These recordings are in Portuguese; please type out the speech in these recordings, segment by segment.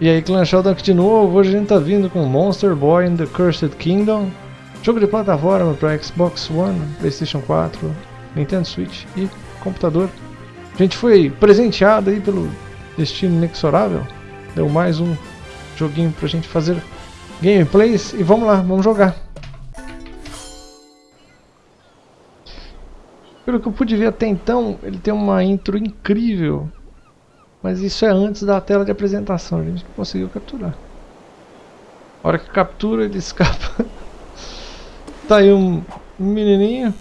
E aí, Clan Sheldon aqui de novo. Hoje a gente tá vindo com Monster Boy in the Cursed Kingdom. Jogo de plataforma para Xbox One, Playstation 4, Nintendo Switch e computador. A gente foi presenteado aí pelo destino inexorável. Deu mais um joguinho pra gente fazer gameplays e vamos lá, vamos jogar. Pelo que eu pude ver até então, ele tem uma intro incrível. Mas isso é antes da tela de apresentação, a gente não conseguiu capturar. A hora que captura, ele escapa. tá aí um menininho.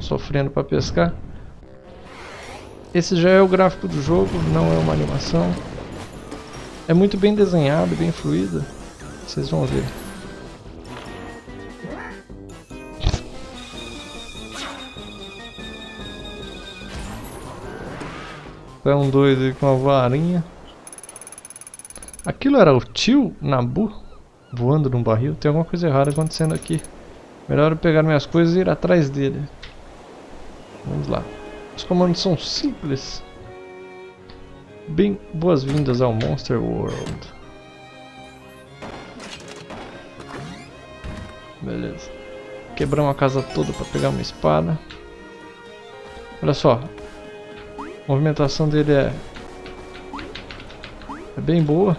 Sofrendo para pescar. Esse já é o gráfico do jogo, não é uma animação. É muito bem desenhado, bem fluido. Vocês vão ver. É um doido aí com uma varinha. Aquilo era o tio Nabu voando num barril? Tem alguma coisa errada acontecendo aqui. Melhor eu pegar minhas coisas e ir atrás dele. Vamos lá. Os comandos são simples. Bem, boas-vindas ao Monster World. Beleza. Quebramos a casa toda para pegar uma espada. Olha só, a movimentação dele é, é bem boa.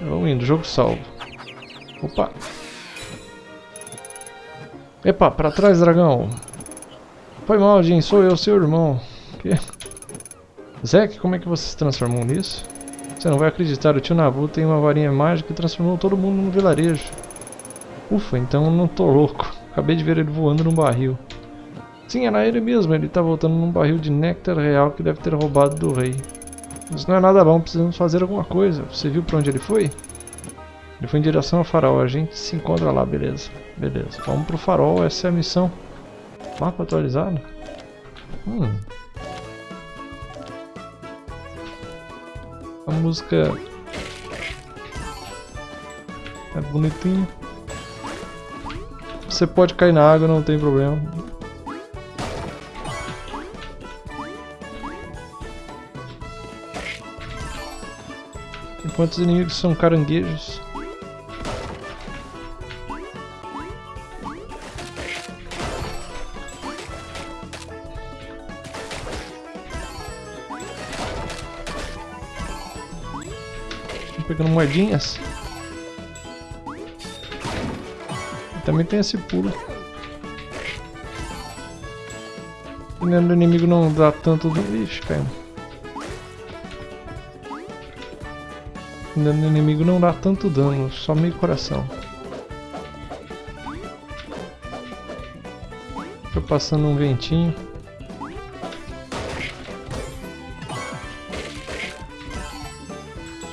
Vamos indo, jogo salvo. Opa! Epa, pra trás, dragão! Foi mal, Jin, sou eu, seu irmão. Que? Zack, como é que você se transformou nisso? Você não vai acreditar, o tio Nabu tem uma varinha mágica que transformou todo mundo no vilarejo. Ufa, então não tô louco. Acabei de ver ele voando num barril. Sim, era ele mesmo. Ele está voltando num barril de néctar real que deve ter roubado do rei. Isso não é nada bom, precisamos fazer alguma coisa. Você viu para onde ele foi? Ele foi em direção ao farol. A gente se encontra lá, beleza. Beleza. Vamos pro farol, essa é a missão. Mapa atualizado? Hum. A música é bonitinha. Você pode cair na água, não tem problema. Enquanto os inimigos são caranguejos. pegando moedinhas. Também tem esse pulo. Dependendo do inimigo não dá tanto dano. Ixi, caiu. Dependendo do inimigo não dá tanto dano, só meio coração. Tô passando um ventinho.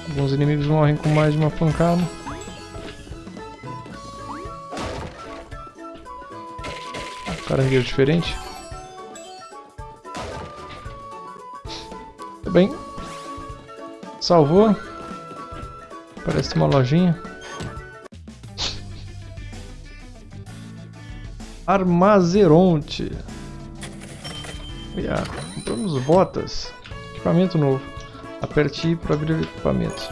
Alguns inimigos morrem com mais de uma pancada. Caranguejo diferente. Tudo bem. Salvou. Parece uma lojinha. Armazeronte. Yeah. Compramos botas. Equipamento novo. Aperte I para abrir o equipamento.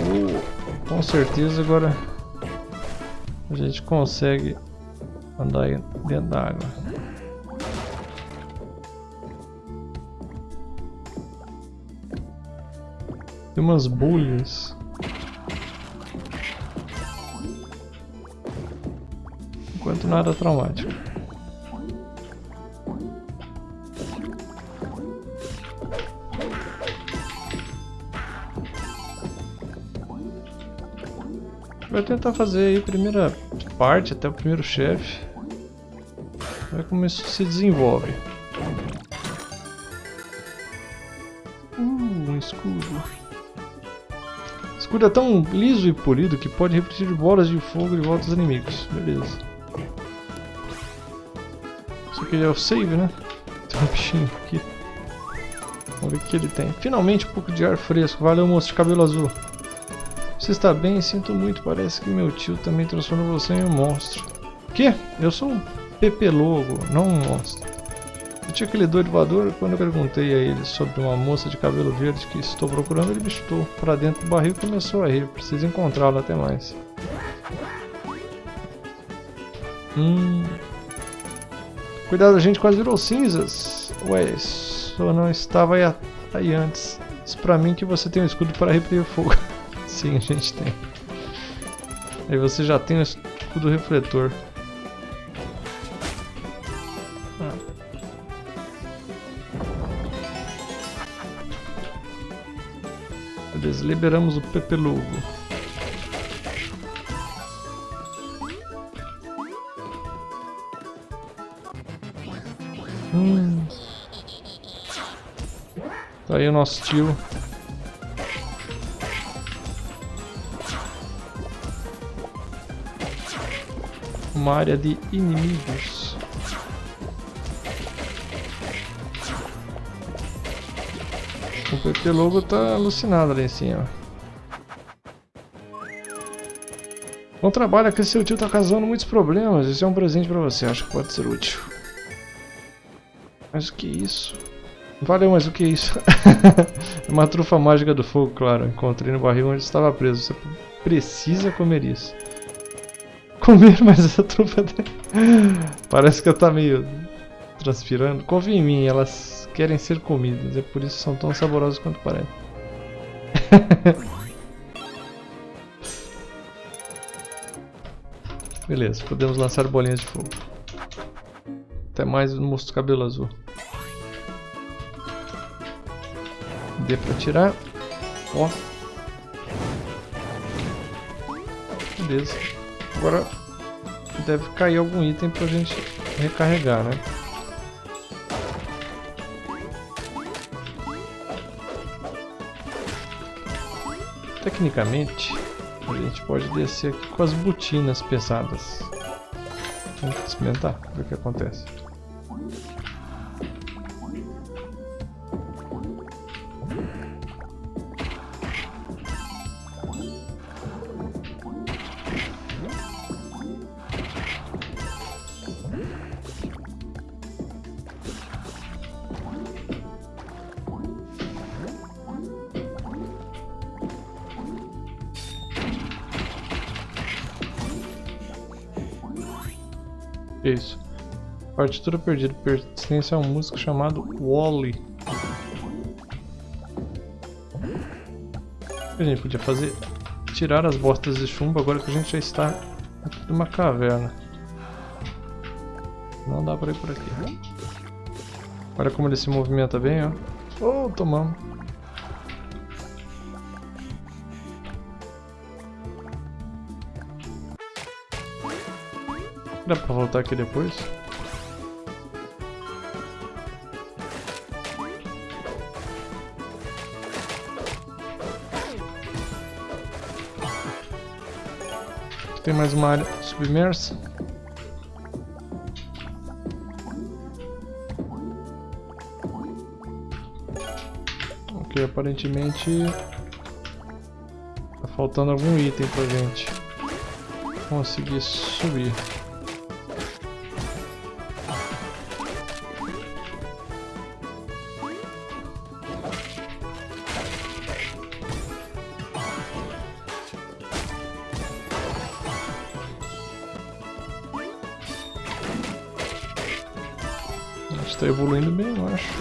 Uh, com certeza agora a gente consegue andar dentro da água. Tem umas bolhas. Enquanto nada traumático. Vai tentar fazer aí a primeira parte, até o primeiro chefe. Ver como isso se desenvolve. Uh, um escudo. Escudo é tão liso e polido que pode repetir bolas de fogo de volta aos inimigos. Beleza. Isso aqui é o save, né? Tem um bichinho aqui. Vamos ver o que ele tem. Finalmente um pouco de ar fresco. Valeu, moço de cabelo azul. Você está bem? Sinto muito. Parece que meu tio também transformou você em um monstro. Que? Eu sou um pepelogo, não um monstro. Eu tinha aquele doido voador quando eu perguntei a ele sobre uma moça de cabelo verde que estou procurando, ele me chutou para dentro do barril e começou a rir. Preciso encontrá-lo até mais. Hum. Cuidado, a gente quase virou cinzas. Ué, só não estava aí, aí antes. Diz pra mim que você tem um escudo para repelir fogo. Sim, a gente tem. Aí você já tem o escudo refletor. Beleza, liberamos o Pepelugo. Hum. Tá aí o nosso tio. Uma área de inimigos. O PP Logo tá alucinado ali em cima. Bom trabalho, que seu tio tá causando muitos problemas. Esse é um presente pra você, acho que pode ser útil. Mas o que é isso? Valeu, mas o que é isso? é uma trufa mágica do fogo, claro. Encontrei no barril onde estava preso. Você precisa comer isso. Comer mais essa trufa Parece que ela tá meio transpirando. Confia em mim, elas querem ser comidas, é por isso são tão saborosas quanto parecem. Beleza, podemos lançar bolinhas de fogo. Até mais no moço cabelo azul. Dê pra tirar. Ó. Beleza. Agora deve cair algum item pra gente recarregar, né? Tecnicamente, a gente pode descer aqui com as botinas pesadas. Vamos experimentar, ver o que acontece. Isso. Partitura perdida pertence a um músico chamado Wally. O que a gente podia fazer? Tirar as bostas de chumbo agora que a gente já está aqui numa caverna. Não dá pra ir por aqui. Olha como ele se movimenta bem, ó. Oh, tomamos. Dá pra voltar aqui depois? Tem mais uma área submersa. Ok, aparentemente tá faltando algum item pra gente conseguir subir.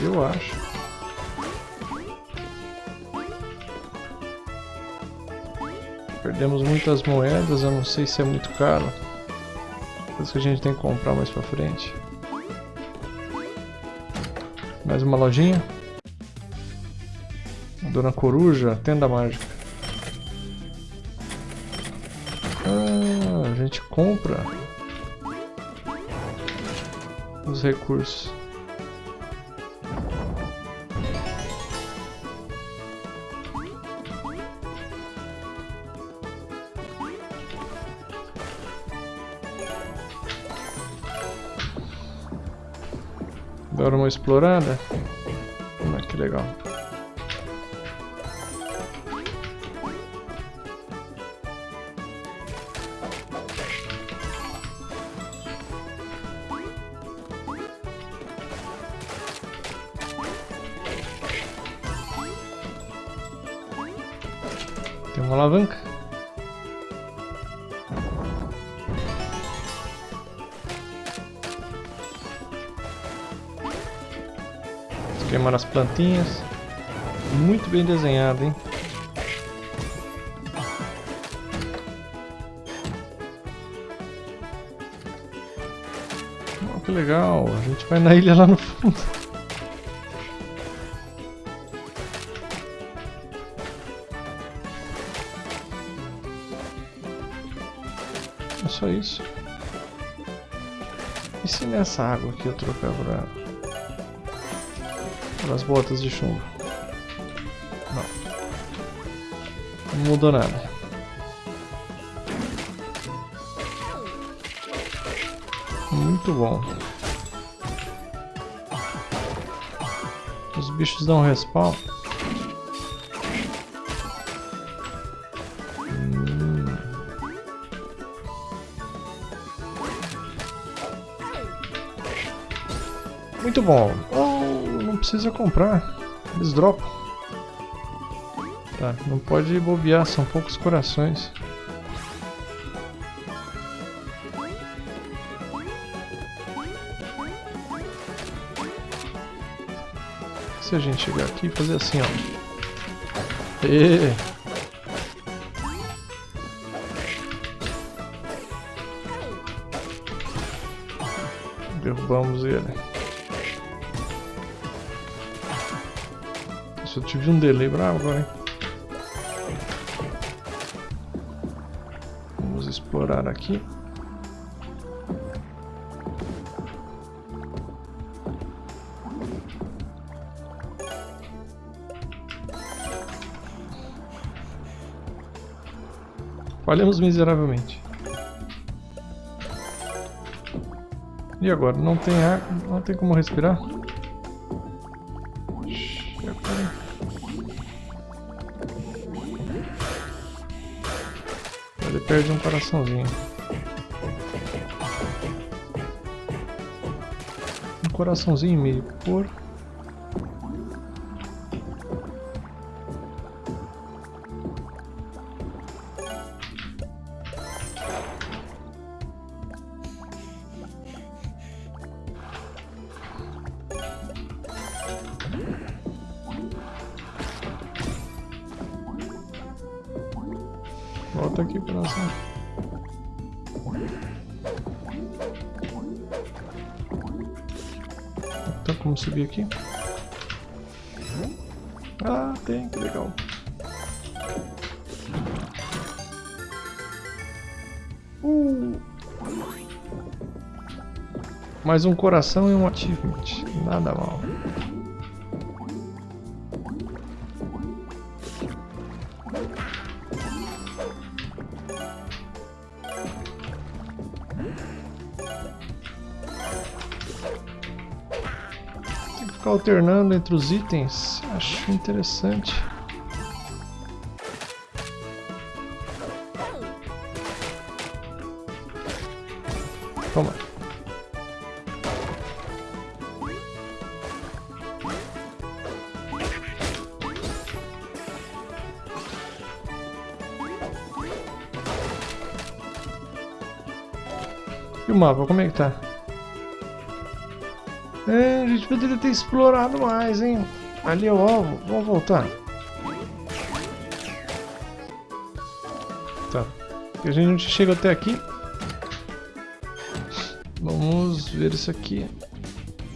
Eu acho. Perdemos muitas moedas, eu não sei se é muito caro. Coisa que a gente tem que comprar mais pra frente. Mais uma lojinha. Dona Coruja, tenda mágica. Ah, a gente compra os recursos. Dar uma explorada. Ah, que legal. Queimar as plantinhas. Muito bem desenhado, hein? Oh, que legal, a gente vai na ilha lá no fundo. É só isso. E se nessa água aqui eu trocar por, por as botas de chumbo? Não. Não mudou nada. Muito bom. Os bichos dão respawn. Hum. Muito bom. Precisa comprar. Eles dropam. Tá, não pode bobear, são poucos corações. Se a gente chegar aqui e fazer assim, ó. E... Derrubamos ele. Nossa, eu tive um delay bravo hein? Vamos explorar aqui. Falhamos miseravelmente. E agora? Não tem ar, não tem como respirar? Perde um coraçãozinho. Um coraçãozinho e meio por Que legal. Uh. Mais um coração e um achievement. Nada mal. Alternando entre os itens, acho interessante. Toma. E o mapa, como é que tá? É, a gente poderia ter explorado mais, hein? Ali é o alvo. Vamos voltar. Tá. A gente chega até aqui. Vamos ver isso aqui.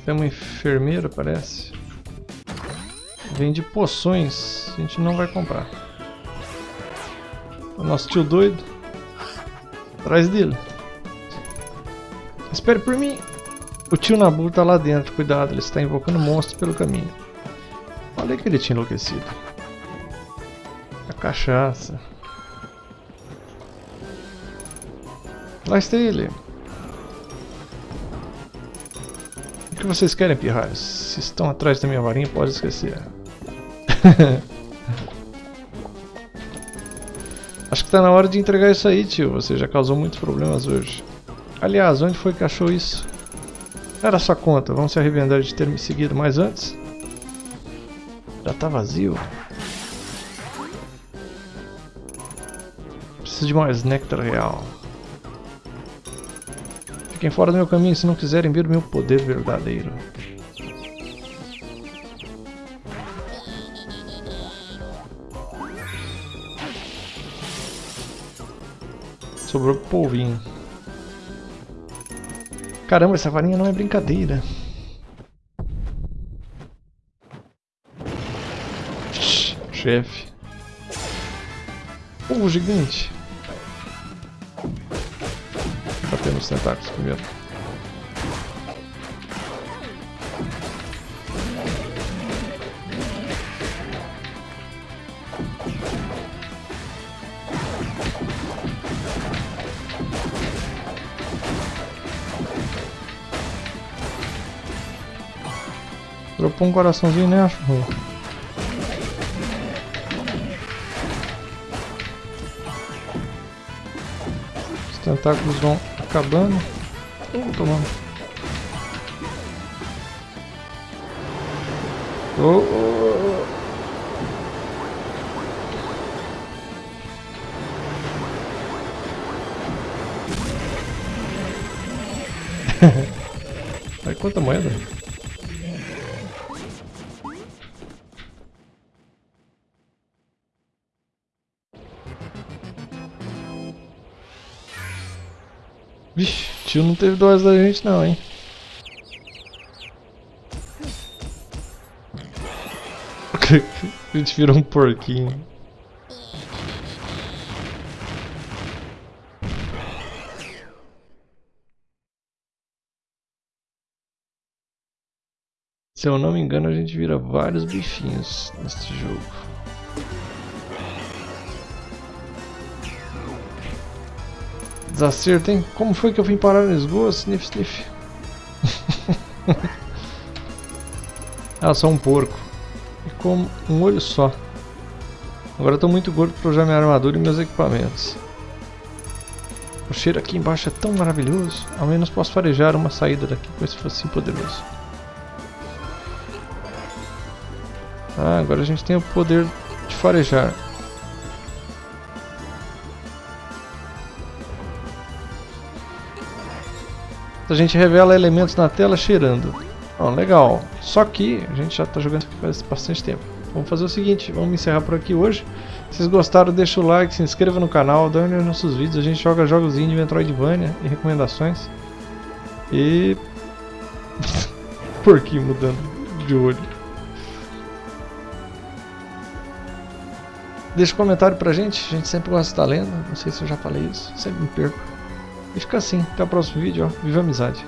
Tem uma enfermeira, parece. Vende poções. A gente não vai comprar. O nosso tio doido. Atrás dele. Espere por mim. O tio Nabu tá lá dentro, cuidado, ele está invocando monstros pelo caminho. Olha que ele tinha enlouquecido. A cachaça. Lá está ele. O que vocês querem, pirralhos? Se estão atrás da minha varinha, pode esquecer. Acho que está na hora de entregar isso aí, tio. Você já causou muitos problemas hoje. Aliás, onde foi que achou isso? Era sua conta, vamos se arrepender de ter me seguido mais antes? Já tá vazio. Preciso de mais néctar real. Fiquem fora do meu caminho se não quiserem ver o meu poder verdadeiro. Sobrou polvinho. Caramba, essa varinha não é brincadeira. Chefe. Polvo gigante. Bater nos tentáculos primeiro. Dropou um coraçãozinho, né, acho? Os tentáculos vão acabando. Uh, tomando. Oh, oh, oh. Olha quanta moeda. Vixe, tio não teve dose da gente não, hein? A gente virou um porquinho. Se eu não me engano, a gente vira vários bichinhos neste jogo. Desacerto, hein? Como foi que eu vim parar no esgoto? Sniff, sniff. ah, só um porco. E com um olho só. Agora eu tô muito gordo para usar minha armadura e meus equipamentos. O cheiro aqui embaixo é tão maravilhoso. Ao menos posso farejar uma saída daqui com esse focinho poderoso. Ah, agora a gente tem o poder de farejar. A gente revela elementos na tela cheirando. Oh, legal. Só que a gente já está jogando faz bastante tempo. Vamos fazer o seguinte, vamos encerrar por aqui hoje. Se vocês gostaram, deixa o like, se inscreva no canal, dê nos nossos vídeos. A gente joga jogos de Metroidvania e recomendações. E... Porquinho mudando de olho. Deixa um comentário pra gente, a gente sempre gosta de estar lendo. Não sei se eu já falei isso, sempre me perco. E fica assim, até o próximo vídeo, ó. Viva a amizade!